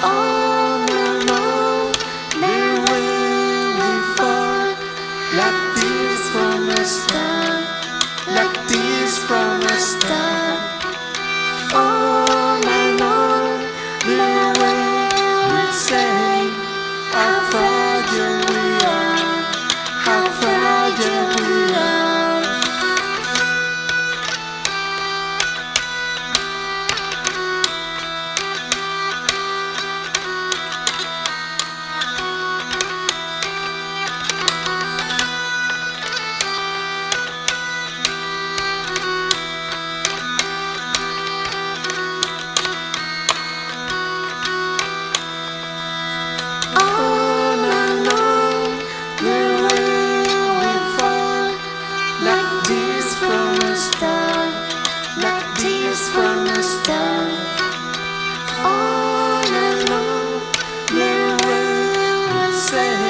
Oh. say.